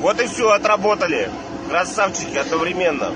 Вот и все, отработали. Красавчики одновременно.